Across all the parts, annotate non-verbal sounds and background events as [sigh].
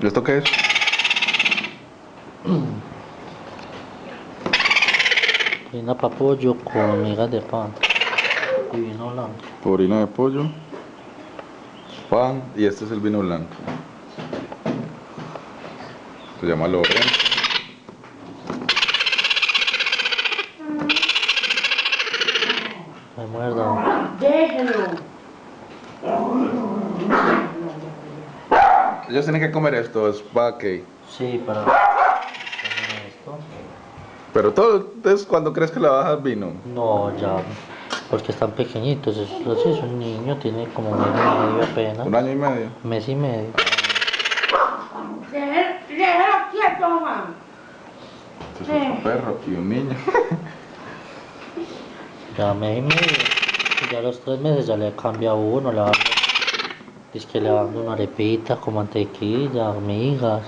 ¿Y esto qué es? Harina para pollo con migas de pan y vino blanco. Orina de pollo, pan y este es el vino blanco. Se llama Lorenzo. Me muerdo. Déjelo. Ellos tienen que comer esto, es para que. Sí, para esto. Pero todo es cuando crees que le bajas vino. No, ya. Porque están pequeñitos. Es, es un niño, tiene como mes y medio apenas. Un año y medio. Mes y medio. Déjelo déjelo quieto, mamá. Este es un perro y un niño. Ya mes y medio. Ya a los tres meses ya le cambia uno, le va dando- es que le va dando una arepita con mantequilla, migas,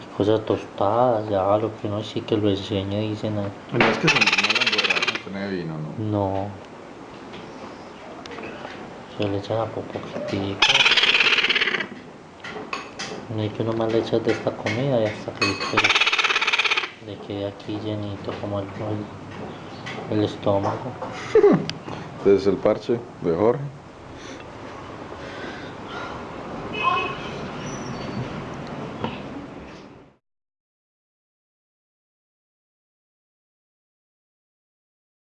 y cosas tostadas, ya lo que uno sí que lo enseña dicen ahí. No es que se no la emborrachan con vino, ¿no? No. Se le echan a poquitico. No hay que uno más le echas de esta comida y hasta que le quede aquí llenito como el, el, el estómago. [laughs] Este es el parche de Jorge.